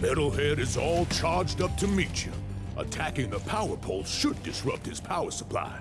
Metalhead is all charged up to meet you. Attacking the power pole should disrupt his power supply.